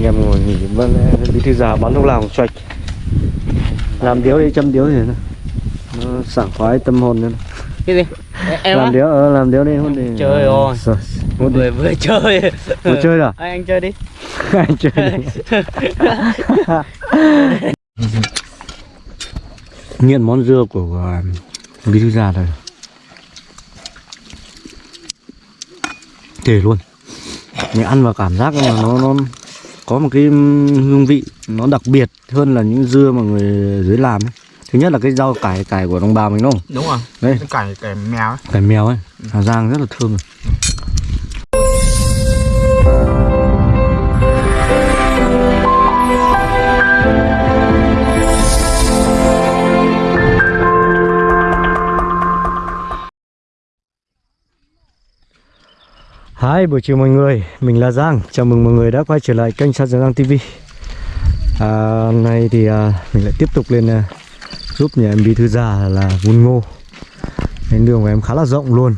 anh em ngồi nghỉ. Vẫn bí thư già bắn thuốc lào choạch làm điếu đi châm điếu thì nó, sảng khoái tâm hồn nữa cái gì? Em làm á? điếu ờ, làm điếu đi hút đi. Trời ơi. Rồi, hút đi. Vừa chơi. Vừa chơi rồi à? Ê, anh chơi đi. Anh chơi đi. Nghiện món dưa của uh, bí thư già rồi thể luôn. Nhưng ăn vào cảm giác là nó nó có một cái hương vị nó đặc biệt hơn là những dưa mà người dưới làm ấy. thứ nhất là cái rau cải cải của đồng bào mình đúng không? Đúng rồi. Đây. Cái cải cải mèo ấy. Cải mèo ấy. Hà Giang rất là thơm rồi. Hi, buổi chiều mọi người, mình là Giang. Chào mừng mọi người đã quay trở lại kênh Sát Giang TV à, Hôm nay thì à, mình lại tiếp tục lên à, giúp nhà em Bí Thư Già là vun ngô. Cái đường của em khá là rộng luôn.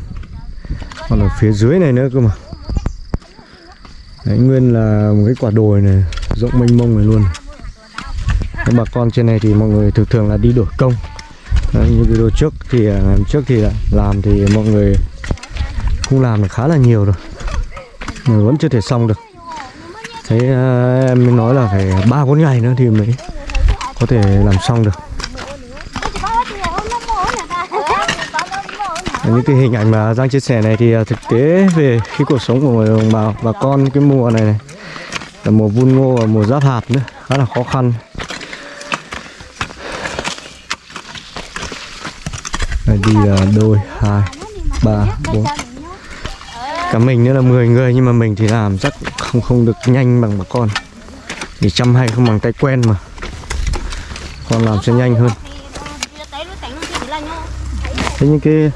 Còn ở phía dưới này nữa cơ mà. Đấy, nguyên là một cái quả đồi này Rộng mênh mông này luôn. Các bà con trên này thì mọi người thường thường là đi đổi công. Đấy, Như video trước thì à, trước thì làm thì mọi người cũng làm được khá là nhiều rồi. Ừ, vẫn chưa thể xong được. Thế ờ, em mới nói là phải ba bốn ngày nữa thì mới có thể làm xong được. Những cái hình ảnh mà Giang chia sẻ này thì ờ, thực tế về cái cuộc sống của đồng bào bà con cái mùa này, này là mùa vun ngô và mùa giáp hạt nữa khá là khó khăn. Đây đi là đôi hai ba bốn cả mình nữa là 10 người, nhưng mà mình thì làm chắc không không được nhanh bằng bà con. Thì chăm hay không bằng tay quen mà. Con làm sẽ nhanh hơn. Thế những cái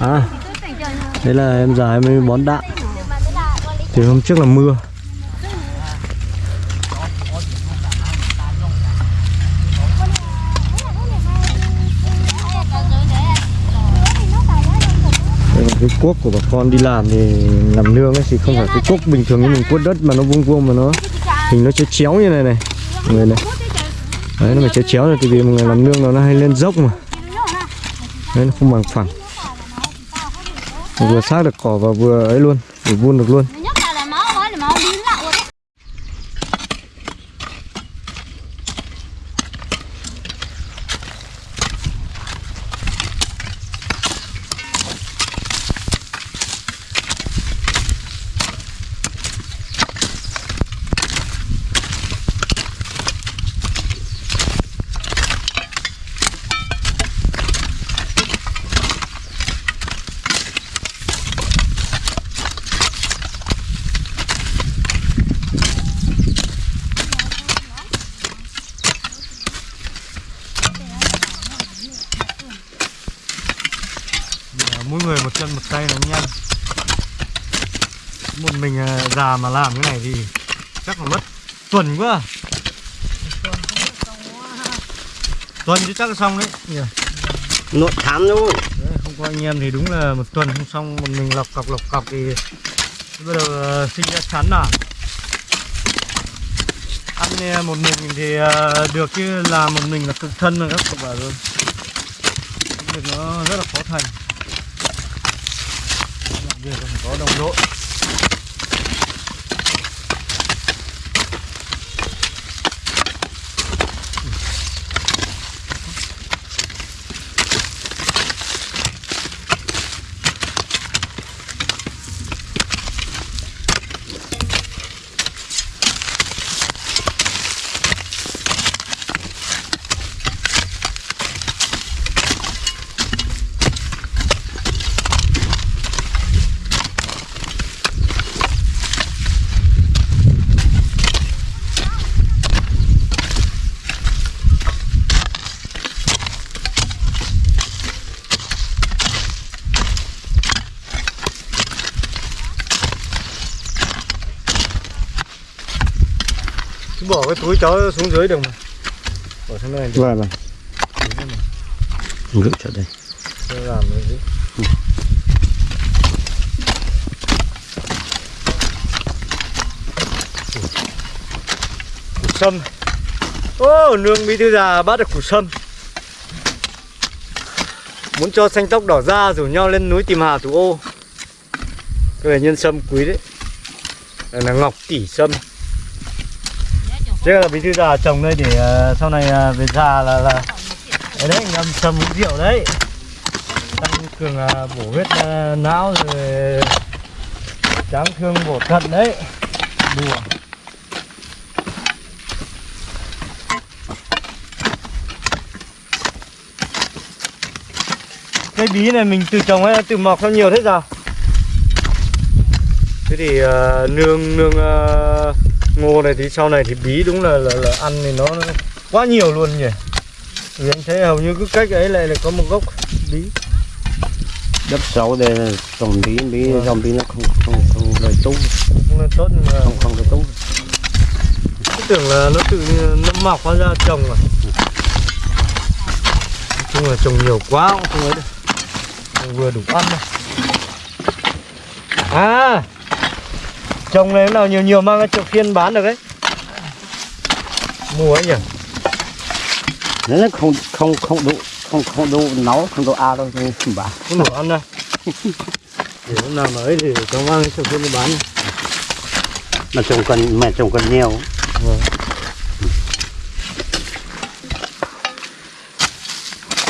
à đấy là em già em mới bón đạn. Thì hôm trước là mưa. Cái cuốc của bà con đi làm thì làm nương ấy thì không phải cái cuốc bình thường như mình cuốc đất mà nó vuông vuông mà nó hình nó chéo chéo như này này. Người này. Đấy nó phải chéo chéo này thì vì một người làm nương nó, nó hay lên dốc mà. Đấy nó không bằng phẳng. Vừa sát được cỏ và vừa ấy luôn vừa vun được luôn nhất là là máu mới là máu biến lại rồi mỗi người một chân một tay nó nhanh một mình à, già mà làm cái này thì chắc là mất tuần quá. À. tuần chứ chắc là xong đấy. Nhỉ? Nội thám luôn không? Có anh em thì đúng là một tuần không xong một mình lọc cọc lọc cọc thì bắt đầu ờ, sinh ra chán à ăn một mình thì ờ, được chứ làm một mình là cực thân rồi các cậu bảo rồi. Việc nó rất là khó thành làm việc là phải có đồng đội. Cái túi chó xuống dưới được mà. Bỏ sang này vâng vâng. Ngự trở đây. Tôi làm cái gì? Sâm. Ô nương bí thư già bắt được củ sâm. Muốn cho xanh tóc đỏ da rủ nhau lên núi tìm hà thủ ô. Cái này nhân sâm quý đấy. Là ngọc tỷ sâm Thế là bí thư già trồng đây để ờ, sau này ờ, về già là là đấy, đấy ngâm sâm uống rượu đấy. Tăng cường ờ, bổ huyết não rồi tráng thương bổ thận đấy. Đùa. Cây bí này mình từ trồng hay là mọc nó nhiều thế sao? Thế thì uh, nương nương uh, ngô này thì sau này thì bí đúng là là, là ăn thì nó, nó quá nhiều luôn nhỉ. Vì anh thấy hầu như cứ cách ấy lại là có một gốc bí. Đất xấu đây trồng bí bí Vâng. dòng bí nó không không không lời tú không nên tốt mà không không lời tú cứ tưởng là nó tự nó mọc hóa ra trồng à. Nói chung là trồng nhiều quá cũng không ấy được. Vừa đủ ăn thôi. À trồng này nào nhiều nhiều mang ra chợ phiên bán được đấy mua ấy nhỉ? Nó không không không đủ không không đủ nấu không đủ a đâu thì không bán. Không đủ ăn đâu. Để lúc nào ấy thì cho mang ra chợ phiên đi bán. Mà trồng cần mà trồng cần nhiều.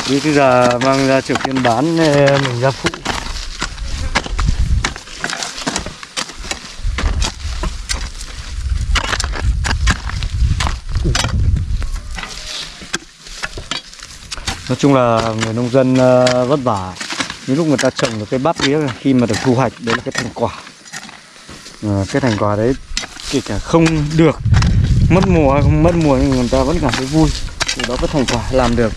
Như bây giờ mang ra chợ phiên bán mình ra phụ Nói chung là người nông dân ờ, vất vả. Những lúc người ta trồng được cái bắp ấy khi mà được thu hoạch, đấy là cái thành quả. Ờ, cái thành quả đấy kể cả không được mất mùa hay không mất mùa, nhưng người ta vẫn cảm thấy vui. Thì đó có thành quả làm được.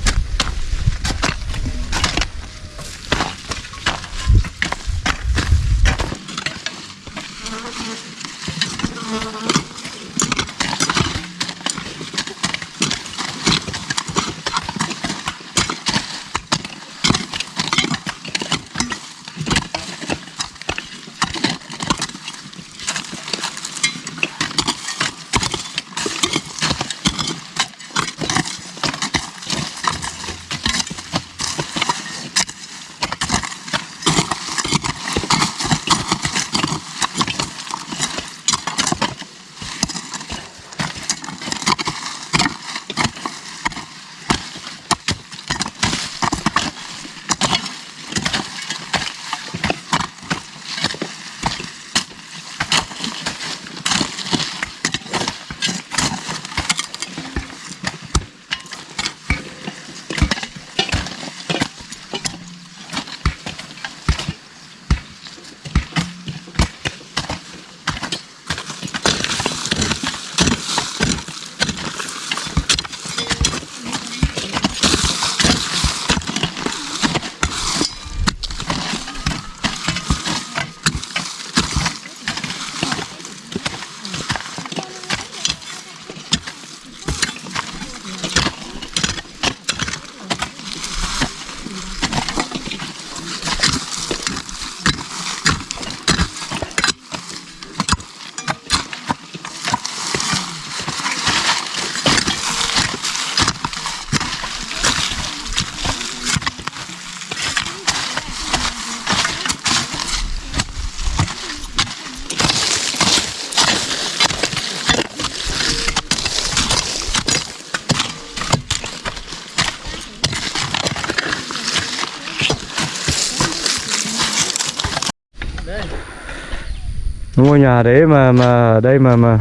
Ngôi nhà đấy mà mà ở đây mà mà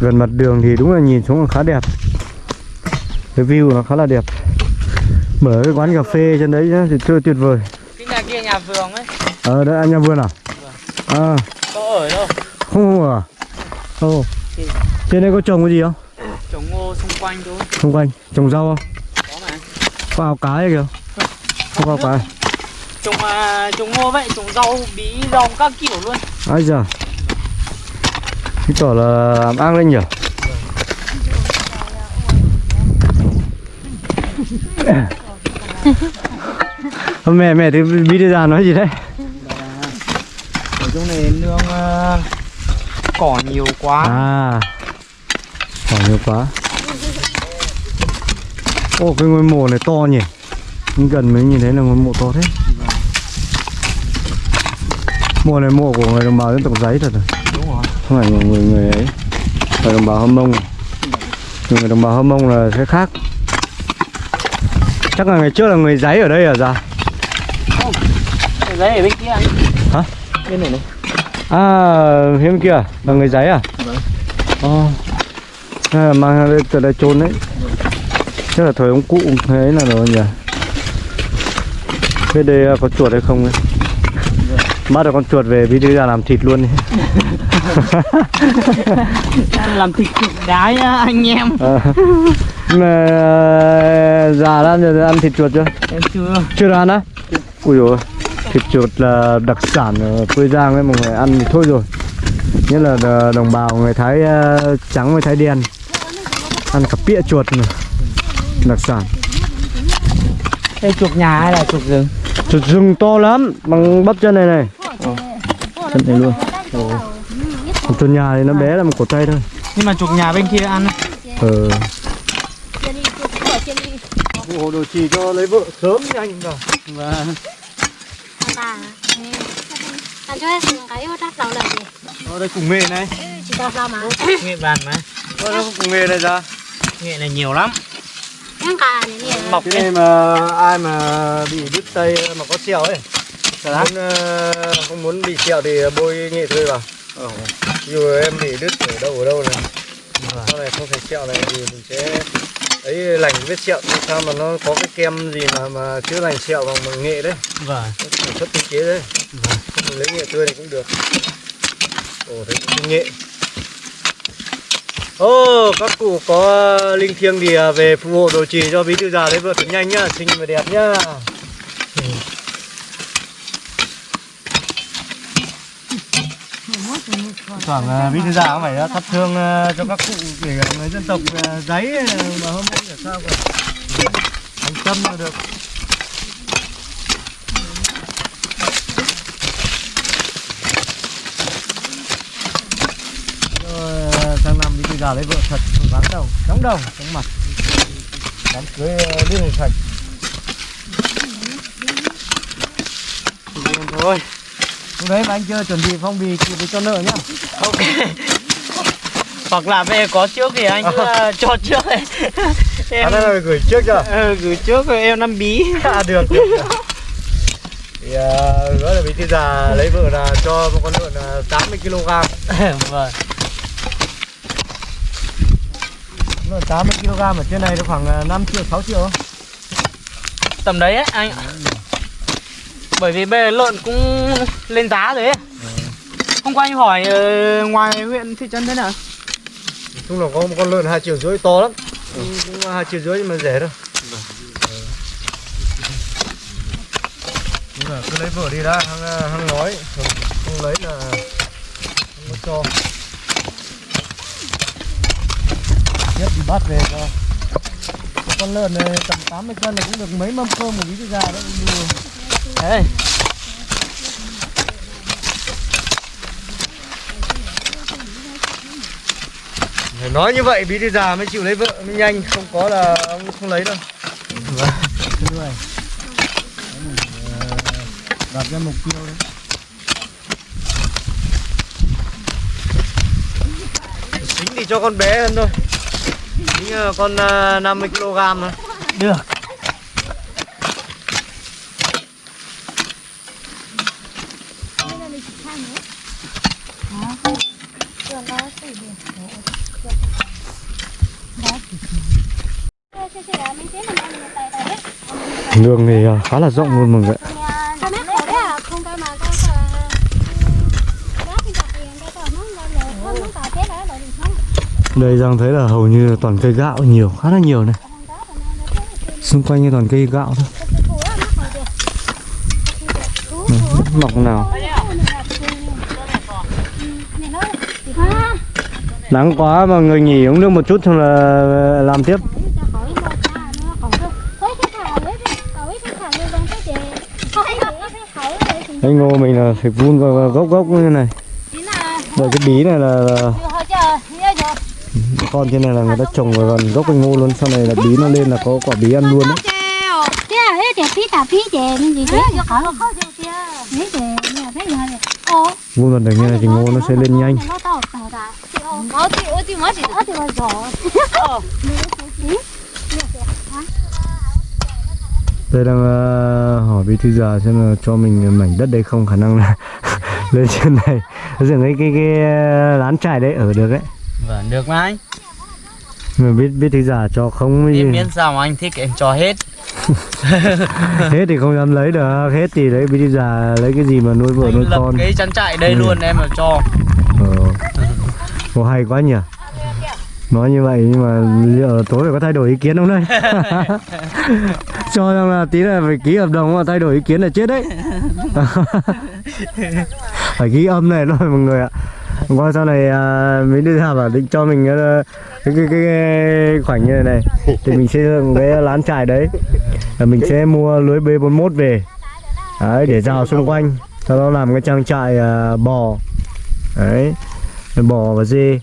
gần mặt đường thì đúng là nhìn xuống là khá đẹp. Cái view nó khá là đẹp. Mở cái quán cà phê trên đấy nhá thì tuyệt tuyệt vời. Cái nhà kia nhà vườn ấy. Ờ đấy anh nhà vườn à? À. Có ở đâu? Không không à? Không trên đây có trồng cái gì không? Trồng ngô xung quanh thôi. Xung quanh. Trồng rau không? Có mà. Ao cá kìa. Không ao cá trồng à, trồng ngô vậy trồng rau bí rau các kiểu luôn ai giờ cái tỏ là ăn lên nhỉ? Mẹ mẹ thì bí đi ra nói gì đấy? Ở trong này nương à, cỏ nhiều quá. À Cỏ nhiều quá. Ô cái ngôi mộ này to nhỉ? Gần mới nhìn thấy là ngôi mộ to thế Mộ này mộ của người đồng bào dân tộc giấy thật rồi đúng rồi Không phải người, người, người ấy Người đồng bào Hâm Mông Người đồng bào Hâm Mông là sẽ khác Chắc là ngày trước là người giấy ở đây à ra cái giấy ở bên kia anh Hả? bên này này À, bên kia à? là người giấy à? Vâng. Là mang đây từ đây trôn đấy. Chắc là thời ông cụ thế là rồi nhỉ? Bên đây có chuột hay không ấy? Bắt được con chuột về bí thư ra làm thịt luôn làm thịt đái á, anh em. À. Mà già đã ăn, giờ ăn thịt chuột chưa? em chưa. Chưa ăn á? Ui ôi, thịt chuột là đặc sản ở quê Giang ấy mọi người ăn thì thôi rồi. Nhất là đờ- đồng bào người Thái ờ, trắng với Thái đen. Ăn cả pịa chuột mà. Đặc sản. Đây chuột nhà hay là chuột rừng? Chuột rừng to lắm, bằng bắp chân này này chân này luôn Còn chuột nhà thì nó bé là một cổ tay thôi nhưng mà chuột nhà bên kia ăn Ờ. Hồ đồ trì cho lấy vợ sớm nhanh vào và? Ở đây cùng nghề này Chỉ tao sao mà. nghệ bàn mà Ở đây cùng nghề này ra nghệ này nhiều lắm mọc Cái này mà ai mà bị đứt tay mà có sẹo ấy? Muốn, ờ, không muốn bị sẹo thì bôi nghệ tươi vào. Ví dụ em bị đứt ở đâu ở đâu này. Sau này không thấy sẹo này thì mình sẽ ấy lành vết sẹo sao mà nó có cái kem gì mà mà chữa lành sẹo bằng nghệ đấy. Vâng sản xuất tinh chế đấy. Không mình lấy nghệ tươi này cũng được. Ồ thấy cũng nghệ. Ô, các cụ có linh thiêng thì à, về phù hộ đồ trì cho bí thư già đấy vợ thật nhanh nhá, xinh và đẹp nhá. Thoảng khoảng bí thư già cũng phải à, thắp hương à, cho các cụ để à, người dân tộc giấy mà hôm nay là sao cả. Thành tâm là được. Rồi sang năm bí thư già lấy vợ thật vắng đầu, đóng đầu, đóng mặt. Đám cưới liên hệ sạch. Thôi. Đấy mà anh chưa chuẩn bị phong bì thì cho nợ nhá. ok hoặc là về có trước thì anh cứ ờ, cho trước ấy. em À, đây là gửi trước chưa? ờ, gửi trước rồi em năm bí À, được, được. Thì uh, đó là bí thư già lấy vợ là cho một con lợn uh, 80 kg. vâng Lợn 80 kg ở trên này nó khoảng à, 5 triệu 6 triệu. tầm đấy ấy anh ạ. Bởi vì bây giờ lợn cũng lên giá rồi ấy hôm qua anh hỏi ờ, ngoài huyện thị trấn thế nào Nói chung là có một con lợn 2 triệu rưỡi to lắm. Cũng, cũng 2 triệu rưỡi nhưng mà rẻ thôi. Nhưng mà cứ lấy vợ đi đã, hăng, hăng nói, không, không lấy là không có cho. Nhất thì bắt về cho. Một con lợn này tầm 80 cân là cũng được mấy mâm cơm một thư già đấy Phải nói như vậy bí thư già mới chịu lấy vợ mới nhanh, không có là ông không lấy đâu. Đặt ra mục tiêu đấy. Tính thì cho con bé hơn thôi. Tính là con à, 50 kg thôi. được Đường thì à, khá là rộng luôn mọi người ạ. Đây Giang thấy là hầu như toàn cây gạo nhiều, khá là nhiều này. Xung quanh như toàn cây gạo thôi. Mọc nào. Nắng quá mà người nghỉ uống nước một chút xong là làm tiếp. Anh ngô mình là phải vun vào gốc gốc như này. Rồi cái bí này là, là con trên này là người ta trồng vào gần gốc cành ngô luôn. Sau này là bí nó lên là có quả bí ăn luôn đấy à vuông gần đây như này thì ngô nó sẽ lên nhanh nó to to ra ờ thì ờ thì mới chỉ ờ thì mới giỏi Tôi đang ờ, hỏi bí thư già xem là cho mình mảnh đất đây không khả năng là lên trên này dựng cái cái cái ờ, lán trại đấy ở được đấy Vâng, được mà anh. mà biết biết thư già cho không cái gì Em miễn sao mà anh thích em cho hết. hết thì không dám lấy được hết thì đấy bí thư già lấy cái gì mà nuôi vợ Anh nuôi lập con cái trang trại đây Ừ. luôn em mà cho. ờ. Ồ, hay quá nhỉ nói như vậy nhưng mà liệu tối phải có thay đổi ý kiến không đây? Cho rằng là tí là phải ký hợp đồng mà thay đổi ý kiến là chết đấy. Phải ký âm này thôi mọi người ạ. Qua sau này à, mình đưa ra bảo định cho mình ờ, cái, cái, cái, cái khoảnh như này này thì mình xây dựng cái lán trại đấy. Và mình sẽ mua lưới B41 về. Đấy để rào xung quanh sau đó làm cái trang trại à, bò. Đấy bò và dê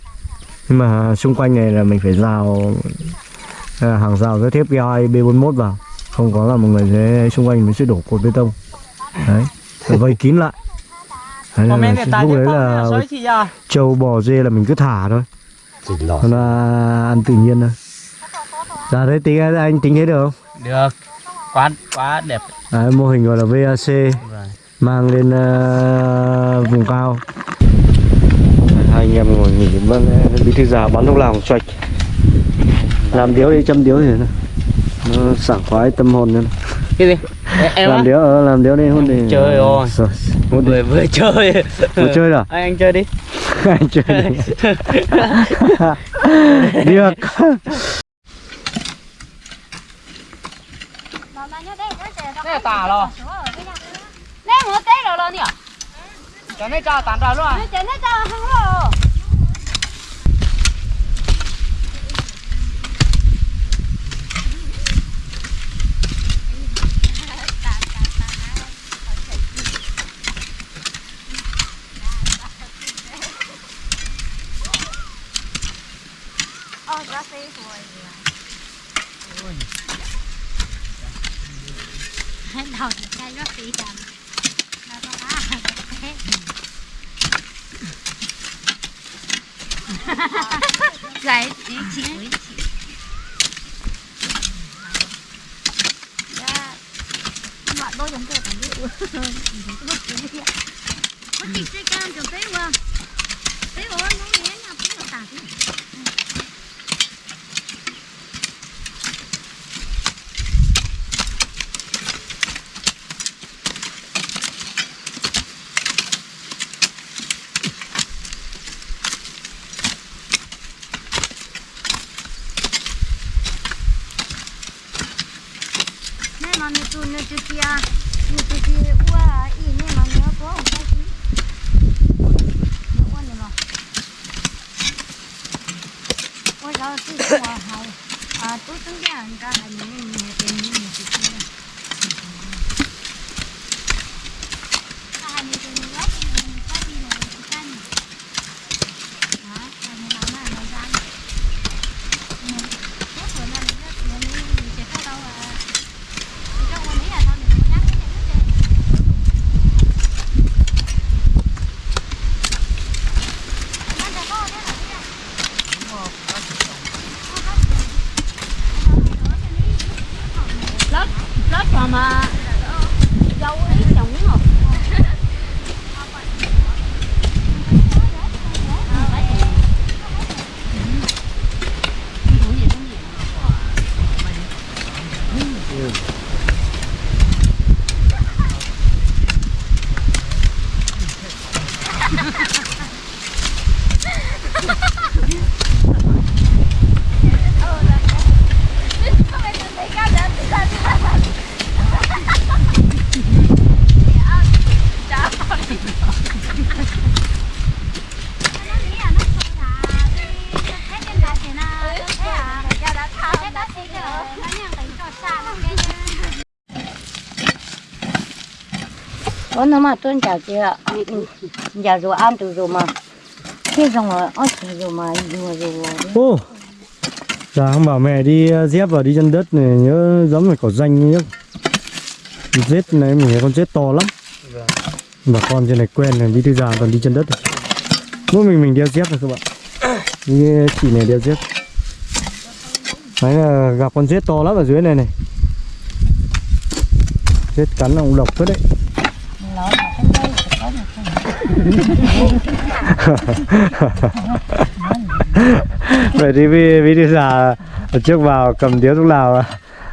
nhưng mà xung quanh này là mình phải rào à, hàng rào với thép gai B41 vào. Không có là mọi người sẽ xung quanh mình sẽ đổ cột bê tông. Đấy rồi vây kín lại. Đấy, là tài lúc đấy là là trâu bò dê là mình cứ thả thôi. Nó là ăn tự nhiên thôi. Ra đấy tính anh tính thế được không? Được. Quá quá đẹp. đấy, mô hình gọi là VAC Vâng. mang lên ờ, vùng cao anh em ngồi nghỉ vâng bí thư già bắn thuốc lào choạch làm điếu đi châm điếu thì nó, nó sảng khoái tâm hồn nữa Cái gì? Em, làm điếu ờ, làm điếu đi hôn đi Trời ơi. Rồi, hôn Vừa vừa chơi. Vừa chơi à Anh anh chơi đi. anh chơi đi được là tả rồi. Nè một té rồi rồi nè. Cho nên cho tán ra luôn à. Nó nó cho không rồi. Đầu cái rất tí đậm nó có á thế chị chị. Mọi đôi giống kiểu cảm giác mất sẽ cam cho tế qua tế ôi nó nghe nhau cũng là tả Ủa nó mà tôi chào chị ạ Giờ rồi ăn từ rồi mà. Thế xong rồi ôi trời rồi mà rồi rồi ô dạ không bảo mẹ đi ờ, dép vào đi chân đất này nhớ giống phải có danh nhá. Rết này mình thấy con rết to lắm. Bà con trên này quen này đi thư già còn đi chân đất. Này. mỗi mình mình đeo dép rồi các bạn. Như chị này đeo dép. Đấy là gặp con rết to lắm ở dưới này này. Rết cắn là cũng độc phết đấy nó mà cái đây phải có một vậy thì vì vì thư già trước vào cầm điếu thuốc lào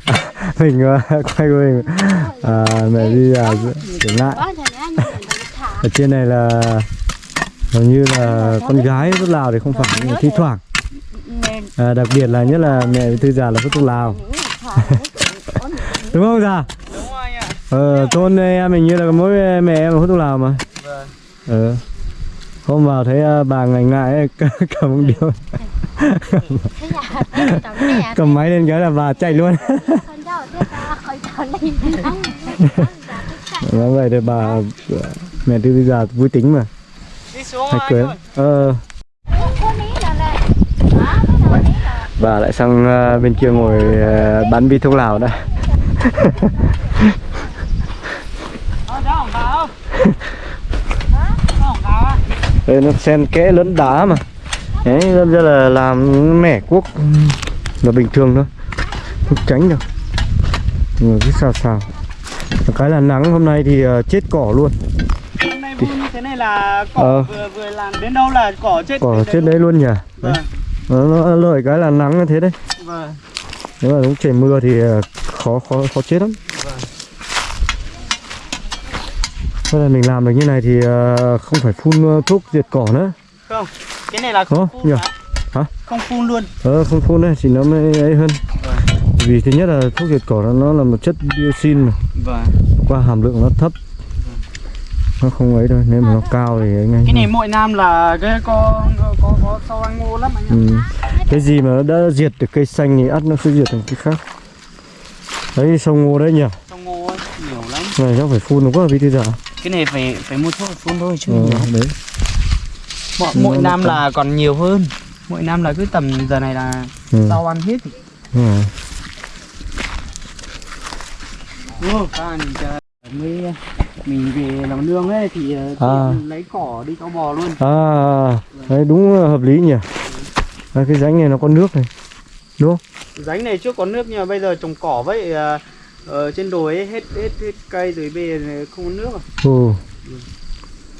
mình ờ, quay của mình. À, mẹ đi là để lại. Ở trên này là hầu như là con gái thuốc lào thì không phải nhưng mà thi thoảng. À, đặc biệt là nhất là mẹ với thư già là hút thuốc lào. Đúng không già đúng rồi anh ạ. Ờ thôn em mình như là mỗi mẹ em hút thuốc lào mà. Vâng ờ hôm vào thấy à, bà ngành ngại ấy, cầm một tao nè cầm máy lên cái là bà chạy luôn. Đi. Ăn Nói vậy thì bà mẹ thư già vui tính mà. Cười ơi ờ. Bà lại sang à, bên kia ngồi à, bán bi thuốc lào đó ờ đó không vào hả có không vào á Đây nó xen kẽ lẫn đá mà. Đấy, đâm ra là làm mẻ cuốc. Là bình thường thôi. Không tránh được Rồi cứ xào xào. Cái là nắng hôm nay thì ờ, chết cỏ luôn. Hôm nay vui như thế này là cỏ Ờ. vừa vừa làm đến đâu là cỏ chết Cỏ chết đấy luôn nhỉ? Vâng. Nó, nó lợi cái là nắng như thế đấy. Vâng. Nếu mà đúng trời mưa thì ờ, khó khó khó chết lắm. Vâng. Thế là mình làm được như này thì ờ, không phải phun ờ, thuốc diệt cỏ nữa. Không cái này là không Ồ, phun nhờ. hả? Không phun luôn. Ờ không phun đấy thì nó mới ấy hơn. Vâng. Vì thứ nhất là thuốc diệt cỏ nó, nó là một chất dioxin mà. Vâng. Qua hàm lượng nó thấp. Nó không ấy đâu nếu mà nó cao thì ấy ngay cái này mỗi năm là cái có có có, sâu ăn ngô lắm anh ừ. cái gì mà nó đã diệt được cây xanh thì ắt nó sẽ diệt thành cái khác. Đấy sông ngô đấy nhỉ? Sông ngô ấy, nhiều lắm. Này chắc phải phun đúng quá vì thế giờ cái này phải phải mua thuốc phun thôi chứ ờ, đấy mỗi, mỗi năm tầm- là còn nhiều hơn mỗi năm là cứ tầm giờ này là ừ. rau ăn hết Ừ. ừ. mới mình về làm nương ấy thì À. à. lấy cỏ đi cho bò luôn à đấy đúng là hợp lý nhỉ đấy, cái rãnh này nó có nước này đúng không ránh này trước có nước nhưng mà bây giờ trồng cỏ vậy ở trên đồi ấy, hết hết hết cây rồi bây giờ này không có nước à. ừ.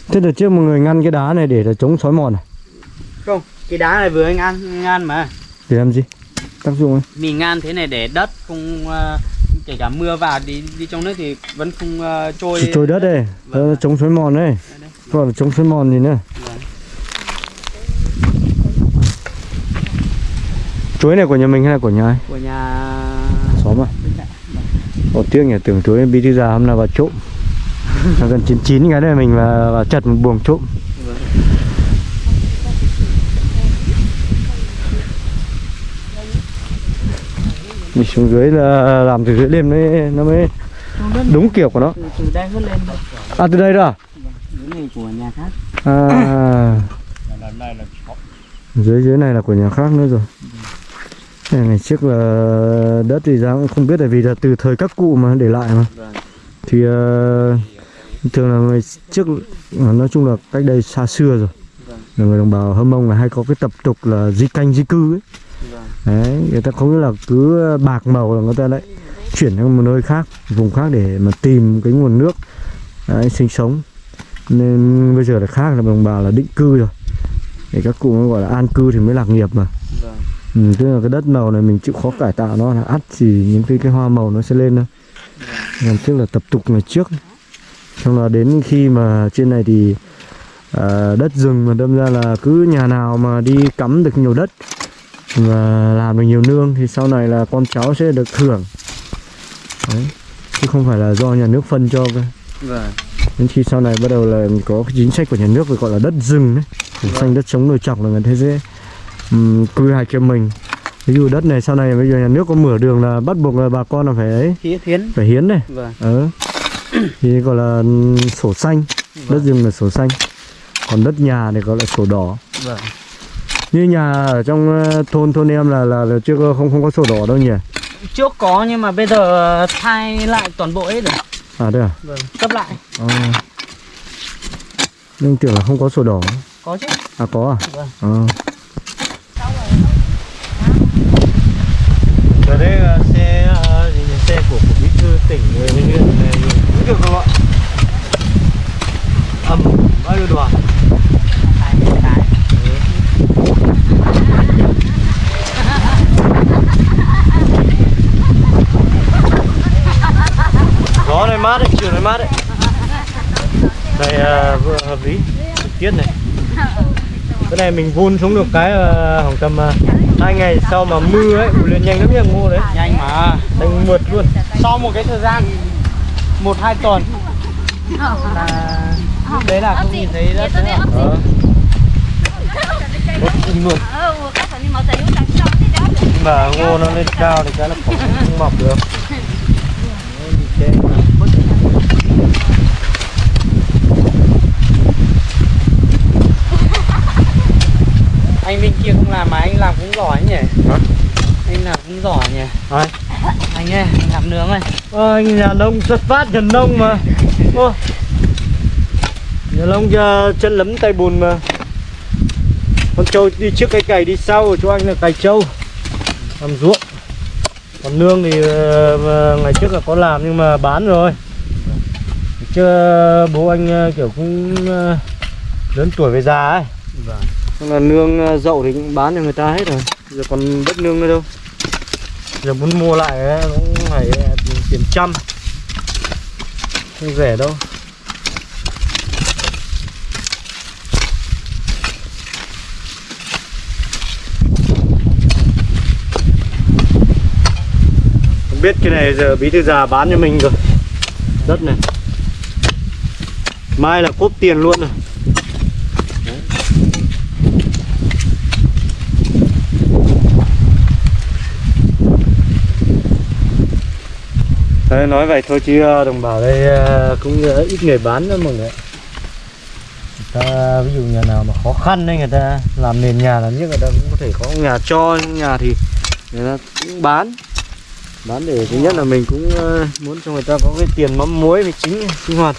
thế đợt trước một người ngăn cái đá này để là chống sói mòn này không cái đá này vừa anh ăn ngan mà. Để làm gì? Tác dụng ấy. Mình ngan thế này để đất không à, kể cả mưa vào đi đi trong nước thì vẫn không à, trôi. Chỉ trôi đất đây. Vâng. Đó, chống sói mòn Đây, gọi là chống sói mòn gì nữa? Vâng. chuối này của nhà mình hay là của nhà ai? Của nhà Ồ tiếc nhỉ tưởng chuối bí thư già hôm nào vào trộm. Nó gần chín chín cái này mình vào, vào chặt một buồng trộm. Vâng. mình xuống dưới là làm từ dưới lên mới nó mới đúng kiểu của nó. Từ, từ đây hất lên à từ đây đó à? cái này của nhà khác. À. Dưới dưới này là của nhà khác nữa rồi Này, ngày trước là đất thì ra cũng không biết là vì là từ thời các cụ mà để lại mà Vâng. thì ờ, thường là ngày trước ờ, nói chung là cách đây xa xưa rồi Vâng. là người đồng bào hâm mông là hay có cái tập tục là di canh di cư ấy Vâng. đấy người ta không nghĩa là cứ bạc màu là người ta lại chuyển sang một nơi khác vùng khác để mà tìm cái nguồn nước đấy, sinh sống nên bây giờ là khác là đồng bào là định cư rồi để các cụ mới gọi là an cư thì mới lạc nghiệp mà. Ừ, tức là cái đất màu này mình chịu khó cải tạo nó là ắt thì những cái cái hoa màu nó sẽ lên thôi. Làm trước là tập tục ngày trước. Xong là đến khi mà trên này thì à, đất rừng mà đâm ra là cứ nhà nào mà đi cắm được nhiều đất và làm được nhiều nương thì sau này là con cháu sẽ được hưởng đấy chứ không phải là do nhà nước phân cho cơ. Vâng. đến khi sau này bắt đầu là có cái chính sách của nhà nước gọi là đất rừng đấy. Vùng xanh đất sống đồi chọc là người ta sẽ um, quy hoạch cho mình ví dụ đất này sau này bây giờ nhà nước có mở đường là bắt buộc là bà con là phải ấy thiến phải hiến này vâng ờ thì gọi là sổ xanh đất rừng là sổ xanh còn đất nhà thì gọi là sổ đỏ Vâng. Như nhà ở trong ờ, thôn thôn em là là, là chưa có không không có sổ đỏ đâu nhỉ? Trước có nhưng mà bây giờ thay lại toàn bộ hết rồi. À đây à? Vâng. Cấp lại. Ờ. Nhưng tưởng là không có sổ đỏ. Có chứ. À có à? Vâng. Ờ. Ở đây là xe ờ, gì nhỉ? xe của của bí thư tỉnh người huyện này cũng được không ạ? Ẩm bao nhiêu đoàn? Ừ. Gió này mát đấy, chiều này mát đấy. Đây ờ, vừa hợp lý, thời tiết này. Cái này mình vun xuống được cái ờ, khoảng tầm ờ, hai ngày sau mà mưa ấy, ủ lên nhanh lắm nha ngô đấy. Nhanh mà. Thành mượt luôn. Sau một cái thời gian một hai tuần là lúc đấy là không nhìn thấy đất nữa. Ờ. Luôn. ờ thế đó Nhưng mà ngô nó lên cao thì cái nó không, không mọc được. Nó bị che. Anh bên kia không làm mà anh làm cũng giỏi nhỉ? Hả? Anh làm cũng giỏi nhỉ? Ai? Anh ơi, anh làm nướng ơi. Ờ, anh nhà nông xuất phát nhà nông mà. Ô. Nhà nông giờ chân lấm tay bùn mà. Con trâu đi trước cái cày đi sau, chỗ anh là cày trâu. Làm ruộng. Còn nương thì ờ, ngày trước là có làm nhưng mà bán rồi. Chứ bố anh ờ, kiểu cũng ờ, lớn tuổi về già ấy. Vâng. Là nương ờ, dậu thì cũng bán cho người ta hết rồi. Giờ còn đất nương nữa đâu. Giờ muốn mua lại ờ, cũng phải ờ, tiền trăm. Không rẻ đâu. Không biết cái này giờ bí thư già bán cho mình rồi. Đất này. Mai là cốp tiền luôn rồi. Đấy, nói vậy thôi chứ ờ, đồng bào đây ờ, cũng ờ, ít người bán lắm mọi người ta ví dụ nhà nào mà khó khăn đấy người ta làm nền nhà là nhất người ta cũng có thể có nhà cho nhà thì người ta cũng bán. Bán để thứ nhất là mình cũng muốn cho người ta có cái tiền mắm muối với chính sinh hoạt.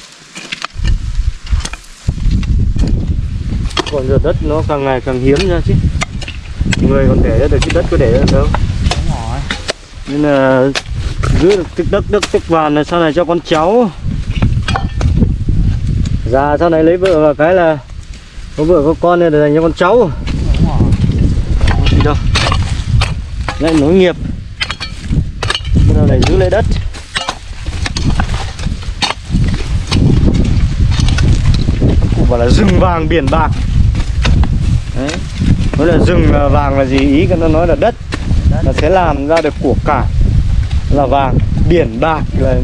Còn giờ đất nó càng ngày càng hiếm ra chứ. Người còn để ra được cái đất có để ra được đâu nên là giữ được tích đất đất tích vàng này, sau này cho con cháu. Già, sau này lấy vợ và cái là có vợ, có con nên để dành cho con cháu. Gì đâu? Lại nối nghiệp. Bây giờ lại giữ lấy đất. Cụ bảo là rừng vàng, biển bạc. Đấy. Nói là rừng à, vàng là gì? Ý nó nói là đất nó sẽ làm ra được của cải là vàng, biển bạc, là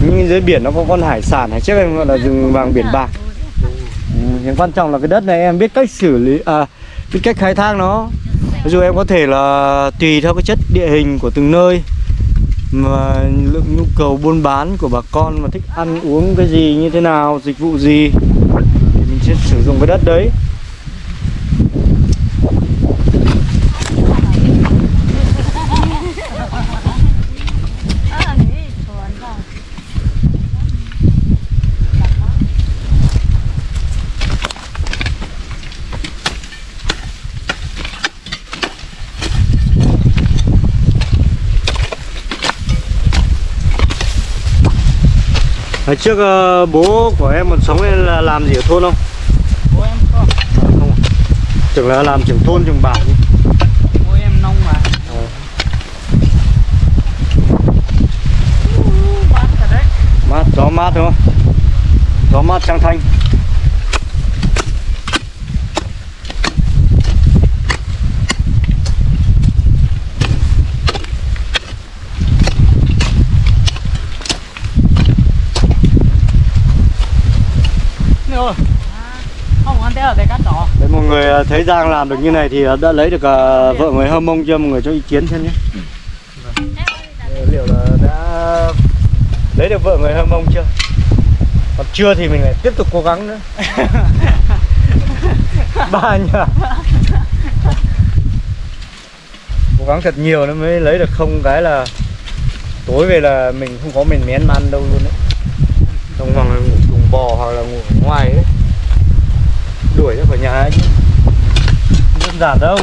những- dưới biển nó có con hải sản hay trước em gọi là rừng vàng biển bạc. Ừ, nhưng quan trọng là cái đất này em biết cách xử lý à biết cách khai thác nó. Ví dụ em có thể là tùy theo cái chất địa hình của từng nơi, mà lượng nhu cầu buôn bán của bà con mà thích ăn uống cái gì, như thế nào, dịch vụ gì, thì mình sẽ sử dụng cái đất đấy ờ nghĩ chuồn rồi Hồi trước ờ, bố của em còn sống nên là làm gì ở thôn không? Bố em không. Không. Tưởng là làm trưởng thôn trưởng bản. Bố em nông mà. đấy Mát, gió mát đúng không? Gió mát trăng thanh. Rồi. Không ăn té ở đây Đấy, mọi người ờ, thấy Giang làm được như này thì ờ, đã lấy được ờ, vợ người hâm mông chưa? Mọi người cho ý kiến xem nhé. Ờ, Liệu là đã lấy được vợ người hâm mông chưa? Còn chưa thì mình lại tiếp tục cố gắng nữa. ba nhờ cố gắng thật nhiều nó mới lấy được không cái là tối về là mình không có mình mén ăn đâu luôn đấy không bằng là ngủ cùng bò hoặc là ngủ ngoài ấy đuổi ra khỏi nhà ấy chứ đơn giản đâu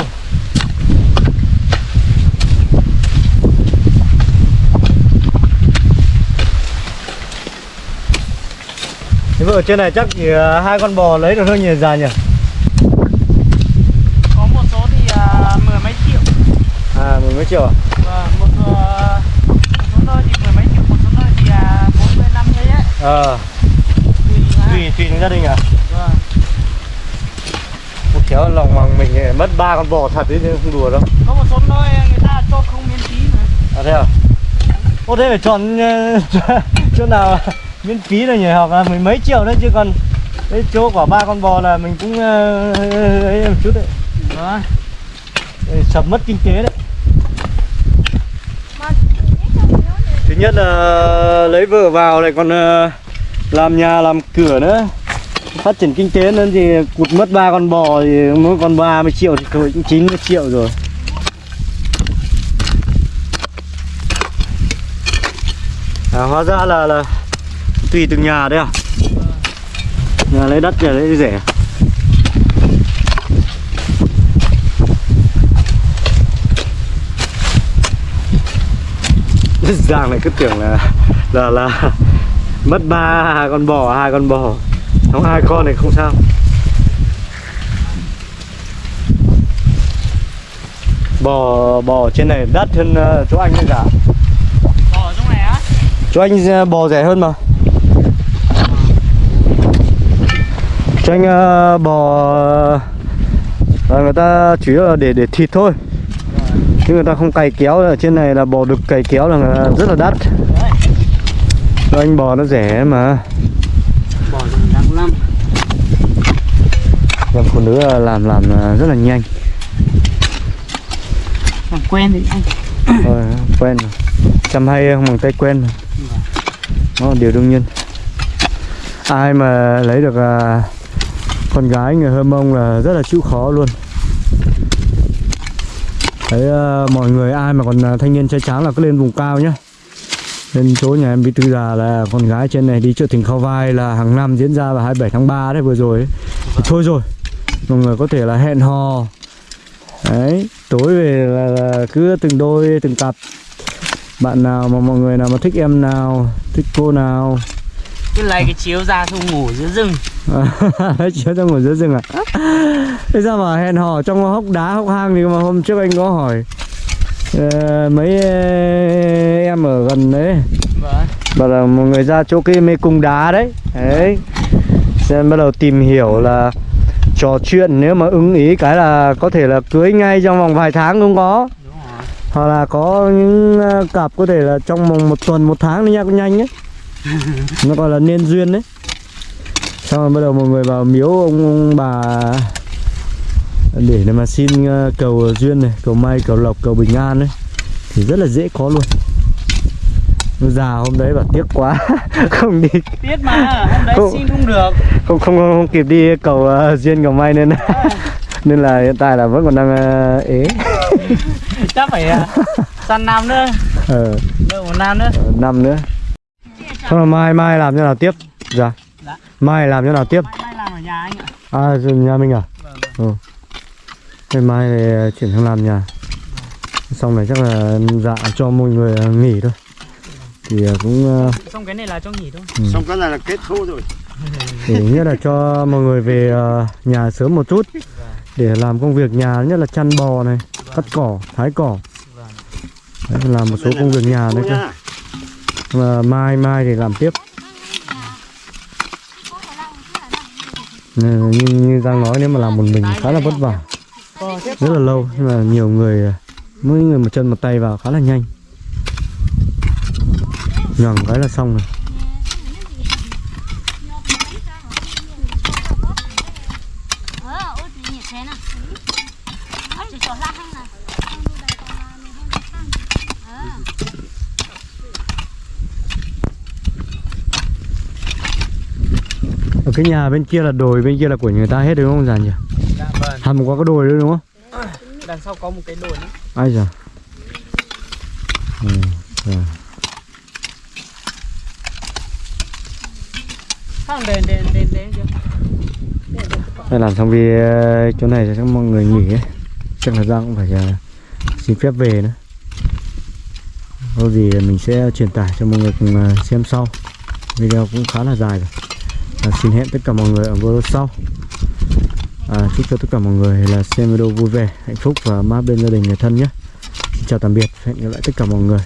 Thế ở trên này chắc chỉ à, hai con bò lấy được thôi nhỉ già nhỉ? có một số thì à, mười mấy triệu À mười mấy triệu à? một, số- một số nơi thì mười mấy triệu một số nơi thì à, bốn mươi năm ấy Ờ, tùy ha. tùy tùy từng gia đình à? Khéo lòng bằng mình mất ba con bò thật đấy chứ không đùa đâu. có một số nơi người ta cho không miễn phí mà À thế à? Ô thế phải chọn ờ, chỗ nào miễn phí rồi nhỉ? Hoặc là mười mấy triệu đấy chứ còn cái chỗ của ba con bò là mình cũng ờ, ấy một chút đấy. Để Sập mất kinh tế đấy. Thứ nhất là lấy vợ vào lại còn ờ, làm nhà làm cửa nữa phát triển kinh tế nên thì cụt mất ba con bò thì mỗi con 30 triệu thì thôi cũng 90 triệu rồi. À, hóa ra là là tùy từng nhà đấy à? Nhà lấy đất nhà lấy rẻ. Giang này cứ tưởng là là là mất ba con bò hai con bò không hai con này không sao. Bò bò trên này đắt hơn ờ, chỗ anh ấy cả. Bò trong này á? Chỗ anh ờ, bò rẻ hơn mà. Chỗ anh ờ, bò ờ, người ta chủ yếu là để để thịt thôi. Chứ người ta không cày kéo ở trên này là bò đực cày kéo là rất là đắt. Cho anh bò nó rẻ mà bò trong tháng năm Em phụ nữ là làm làm là rất là nhanh. Làm quen thì anh. Rồi quen rồi. Chăm hay không bằng tay quen rồi. Đó là điều đương nhiên. Ai mà lấy được à, con gái người Hơ Mông là rất là chịu khó luôn. Thấy à, mọi người ai mà còn thanh niên trai tráng là cứ lên vùng cao nhá. Lên chỗ nhà em Bí Tư Già là con gái trên này đi chợ tỉnh Khao Vai là hàng năm diễn ra vào 27 tháng 3 đấy vừa rồi ấy. Thì thôi rồi Mọi người có thể là hẹn hò. Đấy, tối về là, là cứ từng đôi, từng cặp. Bạn nào mà mọi người nào mà thích em nào, thích cô nào. Cứ lấy cái chiếu ra xong ngủ giữa rừng. Đấy, chiếu ra ngồi giữa rừng à? Thế sao mà hẹn hò trong hốc đá, hốc hang thì mà hôm trước anh có hỏi ờ, Mấy ờ, em ở gần đấy. Vâng. Bảo là mọi người ra chỗ cái mê cung đá đấy. Đấy. Xem bắt đầu tìm hiểu là trò chuyện nếu mà ưng ý cái là có thể là cưới ngay trong vòng vài tháng cũng có. Hoặc là có những ờ, cặp có thể là trong vòng một tuần một tháng nha cũng nhanh ấy. Nó gọi là nên duyên đấy xong rồi bắt đầu mọi người vào miếu ông, ông bà. Để mà xin ờ, cầu duyên này cầu may cầu lộc cầu bình an đấy thì rất là dễ có luôn già hôm đấy bảo tiếc quá không đi biết mà hôm đấy Không. xin không được không không không, không kịp đi cầu ờ, duyên cầu may nên nên là hiện tại là vẫn còn đang ờ, ế chắc phải à, săn nam nữa ờ đợi một nam nữa năm nữa Xong rồi mai mai làm như nào tiếp? Dạ. Dạ. Mai làm như nào tiếp? mai mai làm ở nhà anh ạ À nhà mình à? vâng Ừ. Thế mai thì ờ, chuyển sang làm nhà. Xong này chắc là dạ cho mọi người ờ, nghỉ thôi. Thì ờ, cũng ờ, xong cái này là cho nghỉ thôi xong cái này là kết thúc rồi để nhất là cho mọi người về ờ, nhà sớm một chút để làm công việc nhà nhất là chăn bò này, cắt cỏ, thái cỏ. Đấy, làm một số công việc nhà nữa cơ. Mà mai mai thì làm tiếp. Như, như Giang nói nếu mà làm một mình khá là vất vả rất là lâu nhưng mà nhiều người mỗi người một chân một tay vào khá là nhanh nhằng cái là xong rồi. Ở cái nhà bên kia là đồi bên kia là của người ta hết đúng không già nhỉ? Hầm qua cái đồi nữa đúng không? Đằng sau có một cái đồi nữa. Ai giờ ừ, rồi. Đây làm xong vì ờ, chỗ này cho mọi người nghỉ ấy. Chắc là Giang cũng phải uh, xin phép về nữa. Có gì mình sẽ truyền tải cho mọi người cùng ờ, xem sau. Video cũng khá là dài rồi. À, Xin hẹn tất cả mọi người ở video sau. À, Chúc cho tất cả mọi người là xem video vui vẻ, hạnh phúc và mát bên gia đình người thân nhé. Xin chào tạm biệt, hẹn gặp lại tất cả mọi người.